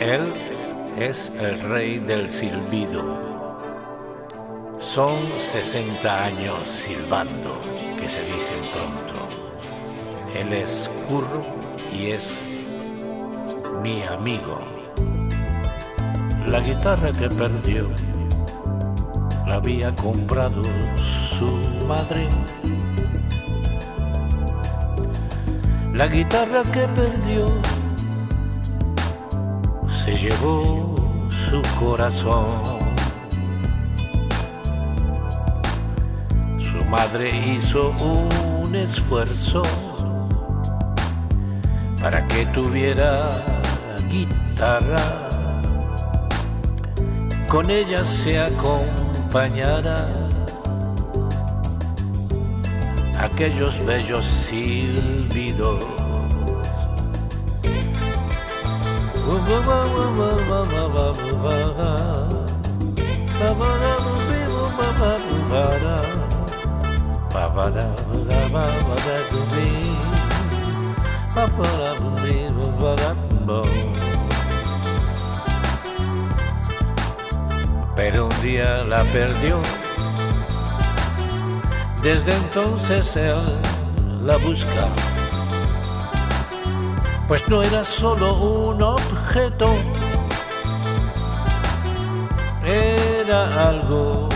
Él es el rey del silbido. Son 60 años silbando, que se dicen pronto. Él es curro y es mi amigo. La guitarra que perdió la había comprado su madre. La guitarra que perdió se llevó su corazón. Su madre hizo un esfuerzo para que tuviera guitarra. Con ella se acompañara aquellos bellos silbidos Pero un día la perdió. Desde entonces él la busca pues no era solo un objeto, era algo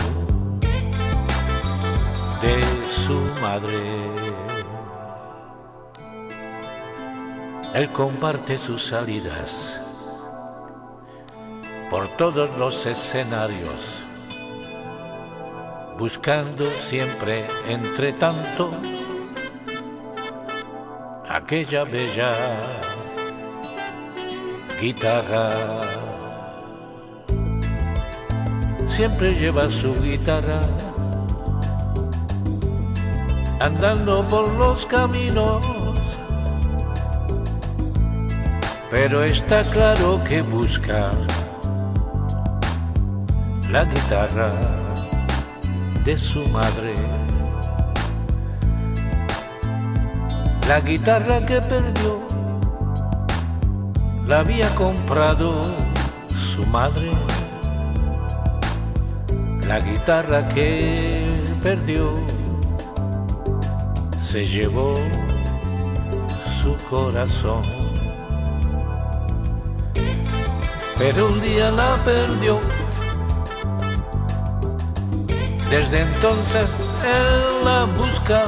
de su madre. Él comparte sus salidas por todos los escenarios, buscando siempre, entre tanto, aquella bella guitarra. Siempre lleva su guitarra andando por los caminos. Pero está claro que busca la guitarra de su madre. La guitarra que perdió la había comprado su madre. La guitarra que perdió se llevó su corazón. Pero un día la perdió. Desde entonces él la busca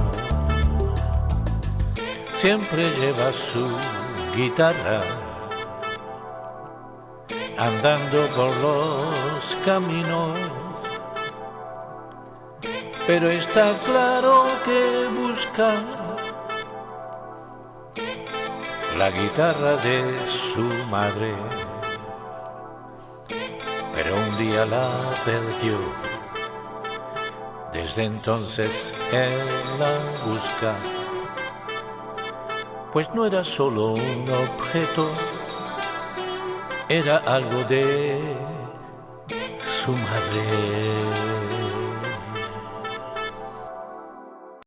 siempre lleva su guitarra, andando por los caminos. Pero está claro que busca la guitarra de su madre. Pero un día la perdió. Desde entonces él la busca pues no era solo un objeto, era algo de su madre.